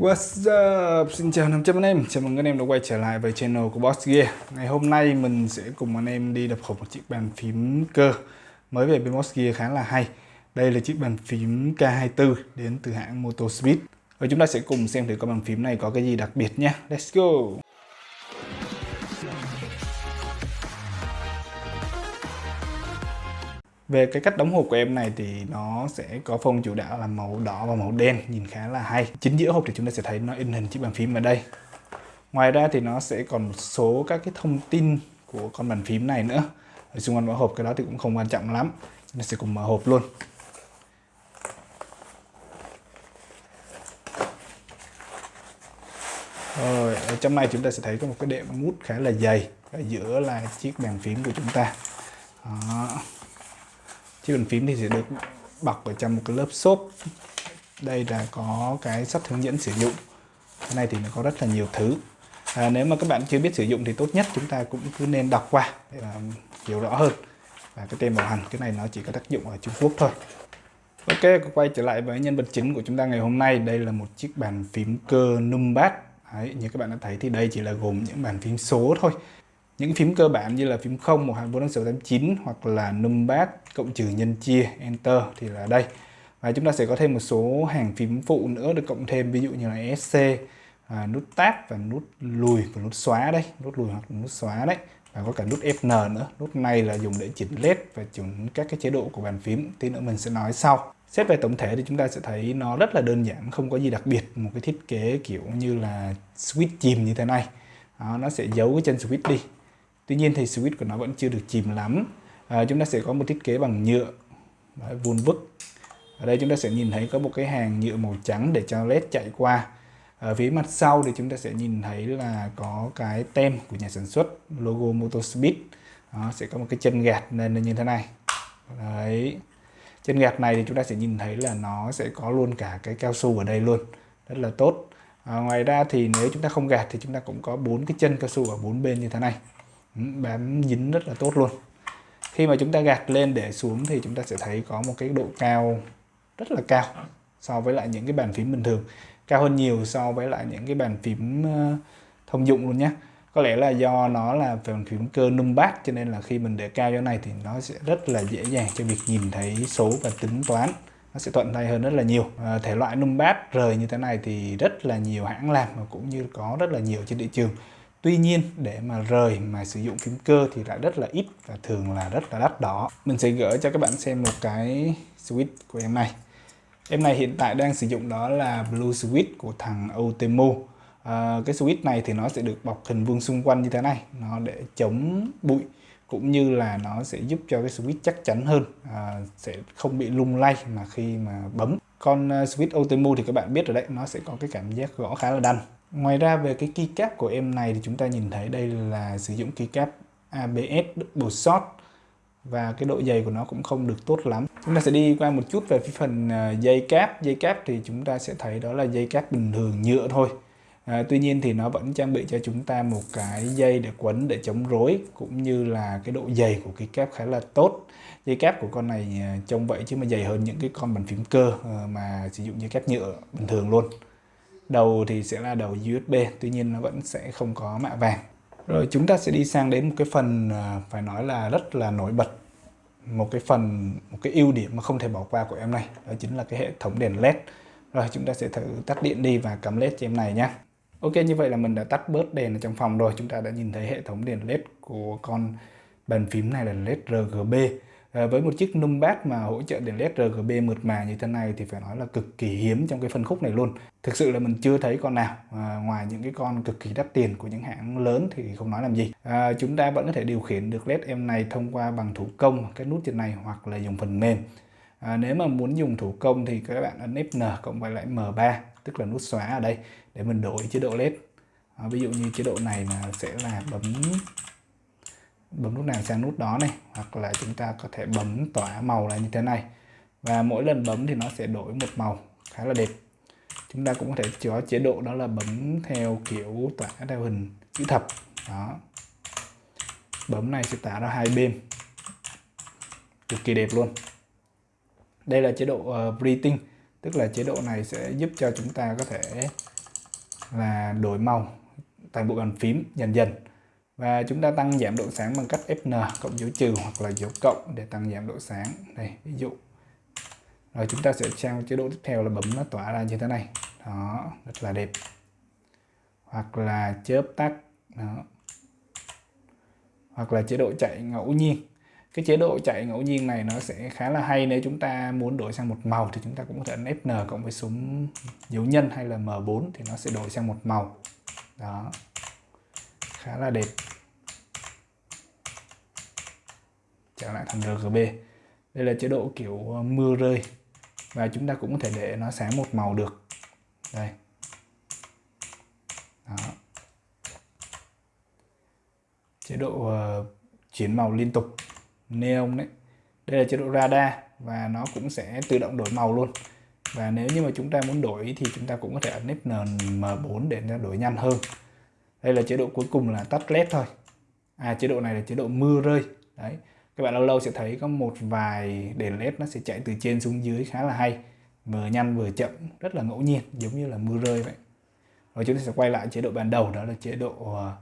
What's up? Xin chào 500 anh em, chào mừng anh em đã quay trở lại với channel của Boss Gear. Ngày hôm nay mình sẽ cùng anh em đi đập hộp một chiếc bàn phím cơ. Mới về bên Boss Gear khá là hay. Đây là chiếc bàn phím K24 đến từ hãng Motospeed Và chúng ta sẽ cùng xem thử con bàn phím này có cái gì đặc biệt nhé Let's go! Về cái cách đóng hộp của em này thì nó sẽ có phông chủ đạo là màu đỏ và màu đen nhìn khá là hay. Chính giữa hộp thì chúng ta sẽ thấy nó in hình chiếc bàn phím ở đây. Ngoài ra thì nó sẽ còn một số các cái thông tin của con bàn phím này nữa. Ở xung quanh vỏ hộp cái đó thì cũng không quan trọng lắm. Chúng ta sẽ cùng mở hộp luôn. Rồi, ở trong này chúng ta sẽ thấy có một cái đệm mút khá là dày ở giữa là chiếc bàn phím của chúng ta. Đó chiếc bàn phím thì sẽ được bọc ở trong một cái lớp xốp. Đây là có cái sách hướng dẫn sử dụng. Cái này thì nó có rất là nhiều thứ. À, nếu mà các bạn chưa biết sử dụng thì tốt nhất chúng ta cũng cứ nên đọc qua để làm hiểu rõ hơn. Và cái tem bảo hành cái này nó chỉ có tác dụng ở Trung Quốc thôi. Ok quay trở lại với nhân vật chính của chúng ta ngày hôm nay. Đây là một chiếc bàn phím cơ numbat. Đấy, như các bạn đã thấy thì đây chỉ là gồm những bàn phím số thôi những phím cơ bản như là phím 0, 1, 2, 4, 5, 6, 8, 9 hoặc là numpad, cộng trừ, nhân chia, enter thì là đây. Và chúng ta sẽ có thêm một số hàng phím phụ nữa được cộng thêm ví dụ như là SC, à, nút tab và nút lùi và nút xóa đây, nút lùi hoặc nút xóa đấy. Và có cả nút FN nữa. Nút này là dùng để chỉnh LED và chỉnh các cái chế độ của bàn phím. Tí nữa mình sẽ nói sau. Xét về tổng thể thì chúng ta sẽ thấy nó rất là đơn giản, không có gì đặc biệt. Một cái thiết kế kiểu như là switch chìm như thế này. Đó, nó sẽ giấu cái chân switch đi Tuy nhiên thì switch của nó vẫn chưa được chìm lắm. À, Chúng ta sẽ có một thiết kế bằng nhựa Đấy, vun vức. Ở đây chúng ta sẽ nhìn thấy có một cái hàng nhựa màu trắng để cho led chạy qua. Ở phía mặt sau thì chúng ta sẽ nhìn thấy là có cái tem của nhà sản xuất logo Motospeed đó, sẽ có một cái chân gạt nên như thế này. Đấy. Chân gạt này thì chúng ta sẽ nhìn thấy là nó sẽ có luôn cả cái cao su ở đây luôn. Rất là tốt. À, ngoài ra thì nếu chúng ta không gạt thì chúng ta cũng có bốn cái chân cao su ở bốn bên như thế này bám dính rất là tốt luôn. Khi mà chúng ta gạt lên để xuống thì chúng ta sẽ thấy có một cái độ cao rất là cao so với lại những cái bàn phím bình thường. Cao hơn nhiều so với lại những cái bàn phím ờ, thông dụng luôn nhé có lẽ là do nó là bàn phím cơ numbat cho nên là khi mình để cao như này thì nó sẽ rất là dễ dàng cho việc nhìn thấy số và tính toán. Nó sẽ thuận tay hơn rất là nhiều. À, thể loại numbat rời như thế này thì rất là nhiều hãng làm và cũng như có rất là nhiều trên thị trường. Tuy nhiên để mà rời mà sử dụng phím cơ thì lại rất là ít và thường là rất là đắt đỏ. Mình sẽ gửi cho các bạn xem một cái switch của em này. Em này hiện tại đang sử dụng đó là Blue Switch của thằng Otemu. À, ờ, cái switch này thì nó sẽ được bọc hình vuông xung quanh như thế này. Nó để chống bụi cũng như là nó sẽ giúp cho cái switch chắc chắn hơn. À, sẽ không bị lung lay mà khi mà bấm. Con ờ, switch Otemu thì các bạn biết rồi đấy, nó sẽ có cái cảm giác gõ khá là đanh. Ngoài ra về cái keycap của em này thì chúng ta nhìn thấy đây là sử dụng keycap ABS double shot và cái độ dày của nó cũng không được tốt lắm. Chúng ta sẽ đi qua một chút về cái phần à, dây cáp. Dây cáp thì chúng ta sẽ thấy đó là dây cáp bình thường nhựa thôi. À, tuy nhiên thì nó vẫn trang bị cho chúng ta một cái dây để quấn để chống rối cũng như là cái độ dày của cái cáp khá là tốt. Dây cáp của con này à, trông vậy chứ mà dày hơn những cái con bàn phím cơ à, mà sử dụng dây cáp nhựa bình thường luôn đầu thì sẽ là đầu USB tuy nhiên nó vẫn sẽ không có mạ vàng. Rồi chúng ta sẽ đi sang đến một cái phần à, phải nói là rất là nổi bật. Một cái phần, một cái ưu điểm mà không thể bỏ qua của em này, đó chính là cái hệ thống đèn led rồi chúng ta sẽ thử tắt điện đi và cắm led cho em này nhé Ok, như vậy là mình đã tắt bớt đèn ở trong phòng rồi. Chúng ta đã nhìn thấy hệ thống đèn led của con bàn phím này là led RGB À, với một chiếc numpad mà hỗ trợ đèn led RGB mượt mà như thế này thì phải nói là cực kỳ hiếm trong cái phân khúc này luôn. Thực sự là mình chưa thấy con nào à, ngoài những cái con cực kỳ đắt tiền của những hãng lớn thì không nói làm gì. À, chúng ta vẫn có thể điều khiển được led em này thông qua bằng thủ công cái nút trên này hoặc là dùng phần mềm. À, nếu mà muốn dùng thủ công thì các bạn ấn Fn cộng với lại M3 tức là nút xóa ở đây để mình đổi chế độ led à, ví dụ như chế độ này là sẽ là bấm bấm nút nào sang nút đó này hoặc là chúng ta có thể bấm tỏa màu lại như thế này. Và mỗi lần bấm thì nó sẽ đổi một màu khá là đẹp. Chúng ta cũng có thể có chế độ đó là bấm theo kiểu tỏa theo hình chữ thập. Đó. Bấm này sẽ tả ra hai bên. Cực kỳ đẹp luôn. Đây là chế độ uh, breathing tức là chế độ này sẽ giúp cho chúng ta có thể là đổi màu tại bộ bàn phím dần dần và chúng ta tăng giảm độ sáng bằng cách Fn cộng dấu trừ hoặc là dấu cộng để tăng giảm độ sáng. Đây, ví dụ. Rồi chúng ta sẽ sang chế độ tiếp theo là bấm nó tỏa ra như thế này. Đó, rất là đẹp. Hoặc là chớp tắt. Đó. Hoặc là chế độ chạy ngẫu nhiên. Cái chế độ chạy ngẫu nhiên này nó sẽ khá là hay nếu chúng ta muốn đổi sang một màu thì chúng ta cũng có thể ấn Fn cộng với súng dấu nhân hay là M4 thì nó sẽ đổi sang một màu. Đó. Khá là đẹp. Trở lại thành RGB đây là chế độ kiểu ờ, mưa rơi. Và chúng ta cũng có thể để nó sáng một màu được. Đây. Đó. chế độ uh, chuyển màu liên tục. Neon đấy. Đây là chế độ radar và nó cũng sẽ tự động đổi màu luôn. Và nếu như mà chúng ta muốn đổi thì chúng ta cũng có thể ấn Fn M4 để nó đổi nhanh hơn. Đây là chế độ cuối cùng là tắt led thôi. À chế độ này là chế độ mưa rơi. Đấy các bạn lâu lâu sẽ thấy có một vài đèn led nó sẽ chạy từ trên xuống dưới khá là hay vừa nhanh vừa chậm rất là ngẫu nhiên giống như là mưa rơi vậy. Rồi chúng ta sẽ quay lại chế độ ban đầu đó là chế độ ờ,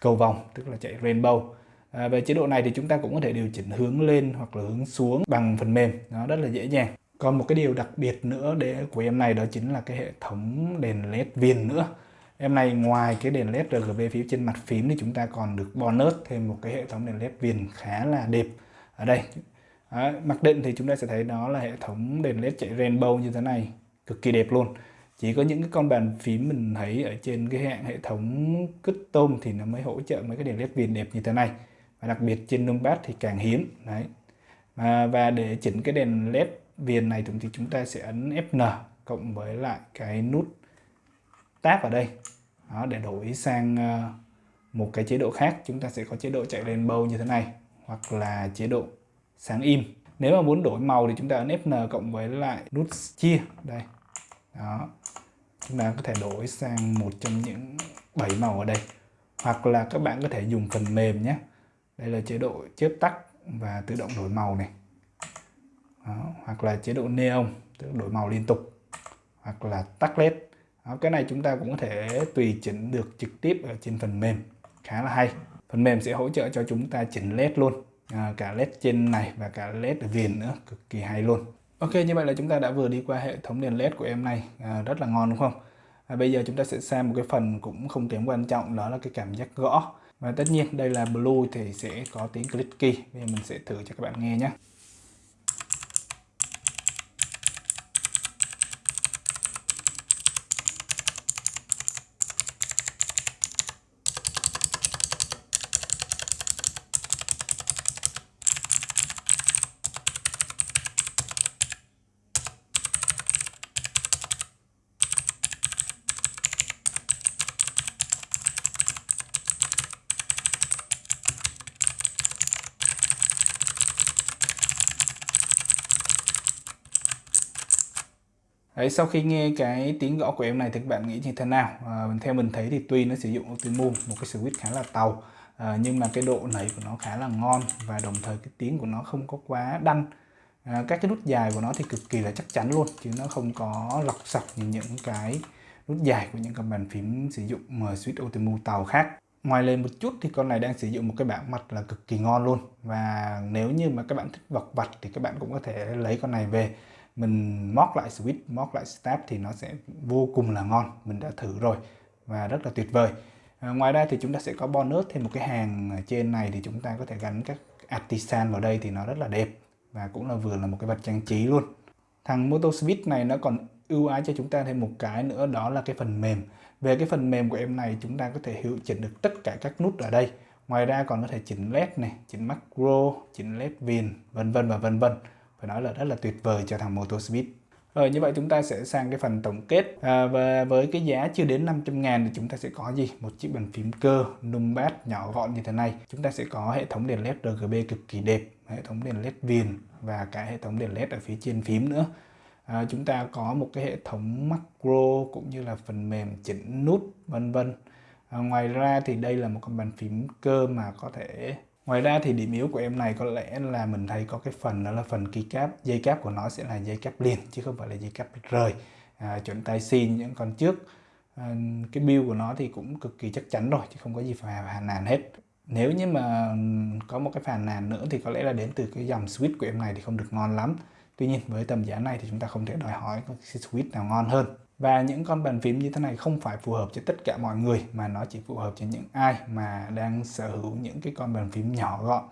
cầu vòng tức là chạy rainbow. À, về chế độ này thì chúng ta cũng có thể điều chỉnh hướng lên hoặc là hướng xuống bằng phần mềm nó rất là dễ dàng. Còn một cái điều đặc biệt nữa để của em này đó chính là cái hệ thống đèn led viền nữa em này ngoài cái đèn led RGB phía trên mặt phím thì chúng ta còn được bonus thêm một cái hệ thống đèn led viền khá là đẹp ở đây. Đó, mặc định thì chúng ta sẽ thấy đó là hệ thống đèn led chạy rainbow như thế này cực kỳ đẹp luôn. Chỉ có những cái con bàn phím mình thấy ở trên cái hạng hệ thống custom thì nó mới hỗ trợ mấy cái đèn led viền đẹp như thế này. Và đặc biệt trên numpad thì càng hiếm đấy. À, và để chỉnh cái đèn led viền này thì chúng ta sẽ ấn Fn cộng với lại cái nút tab ở đây. Đó, để đổi sang ờ, một cái chế độ khác. Chúng ta sẽ có chế độ chạy rainbow như thế này hoặc là chế độ sáng im. Nếu mà muốn đổi màu thì chúng ta ấn Fn cộng với lại nút chia. Đây. Đó. Chúng ta có thể đổi sang một trong những bảy màu ở đây. Hoặc là các bạn có thể dùng phần mềm nhé. Đây là chế độ chớp tắt và tự động đổi màu này. Đó. hoặc là chế độ neon tự đổi màu liên tục. Hoặc là tắt led đó. cái này chúng ta cũng có thể tùy chỉnh được trực tiếp ở trên phần mềm. Khá là hay. Phần mềm sẽ hỗ trợ cho chúng ta chỉnh led luôn. À, cả led trên này và cả led ở viền nữa. Cực kỳ hay luôn. Ok như vậy là chúng ta đã vừa đi qua hệ thống đèn led của em này. À, rất là ngon đúng không? À, bây giờ chúng ta sẽ sang một cái phần cũng không kém quan trọng đó là cái cảm giác gõ. Và tất nhiên đây là blue thì sẽ có tiếng clicky. Bây giờ mình sẽ thử cho các bạn nghe nhé. Đấy, sau khi nghe cái tiếng gõ của em này thì các bạn nghĩ như thế nào? À, theo mình thấy thì tuy nó sử dụng Optimum, một cái switch khá là tàu à, nhưng mà cái độ nảy của nó khá là ngon và đồng thời cái tiếng của nó không có quá đanh. À, các cái nút dài của nó thì cực kỳ là chắc chắn luôn chứ nó không có lọc sọc như những cái nút dài của những cái bàn phím sử dụng switch Optimum tàu khác. Ngoài lên một chút thì con này đang sử dụng một cái bảng mặt là cực kỳ ngon luôn. Và nếu như mà các bạn thích vọc vặt thì các bạn cũng có thể lấy con này về mình móc lại switch móc lại step thì nó sẽ vô cùng là ngon. Mình đã thử rồi và rất là tuyệt vời. À, ngoài ra thì chúng ta sẽ có bonus thêm một cái hàng trên này thì chúng ta có thể gắn các artisan vào đây thì nó rất là đẹp và cũng là vừa là một cái vật trang trí luôn. Thằng Moto Switch này nó còn ưu ái cho chúng ta thêm một cái nữa đó là cái phần mềm. Về cái phần mềm của em này chúng ta có thể hiệu chỉnh được tất cả các nút ở đây. Ngoài ra còn có thể chỉnh led này chỉnh macro chỉnh led viền vân vân và vân vân phải nói là rất là tuyệt vời cho thằng Moto Speed rồi như vậy chúng ta sẽ sang cái phần tổng kết. À, và với cái giá chưa đến 500 ngàn thì chúng ta sẽ có gì? Một chiếc bàn phím cơ numpad nhỏ gọn như thế này. Chúng ta sẽ có hệ thống đèn led RGB cực kỳ đẹp hệ thống đèn led viền và cả hệ thống đèn led ở phía trên phím nữa. À, chúng ta có một cái hệ thống macro cũng như là phần mềm chỉnh nút vân vân. À, ngoài ra thì đây là một con bàn phím cơ mà có thể Ngoài ra thì điểm yếu của em này có lẽ là mình thấy có cái phần đó là phần keycap, dây cáp của nó sẽ là dây cáp liền chứ không phải là dây cáp rời. À, chuẩn tay xin những con trước. à, cái build của nó thì cũng cực kỳ chắc chắn rồi chứ không có gì phải phàn nàn hết nếu như mà có một cái phàn nàn nữa thì có lẽ là đến từ cái dòng switch của em này thì không được ngon lắm tuy nhiên với tầm giá này thì chúng ta không thể đòi hỏi có cái switch nào ngon hơn và những con bàn phím như thế này không phải phù hợp cho tất cả mọi người, mà nó chỉ phù hợp cho những ai mà đang sở hữu những cái con bàn phím nhỏ gọn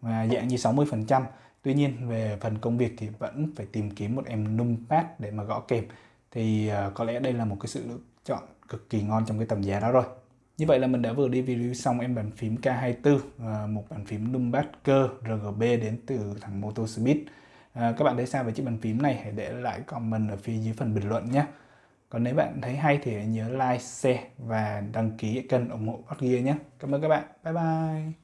và dạng như 60% tuy nhiên, về phần công việc thì vẫn phải tìm kiếm một em numpad để mà gõ kèm. Thì ờ, có lẽ đây là một cái sự lựa chọn cực kỳ ngon trong cái tầm giá đó rồi. Như vậy là mình đã vừa đi review xong em bàn phím K24 một bàn phím numpad cơ RGB đến từ thằng Motospeed ờ, các bạn thấy sao về chiếc bàn phím này? Hãy để lại comment ở phía dưới phần bình luận nhé còn nếu bạn thấy hay thì hãy nhớ like, share và đăng ký kênh ủng hộ Bot Gear nhé. Cảm ơn các bạn. Bye bye.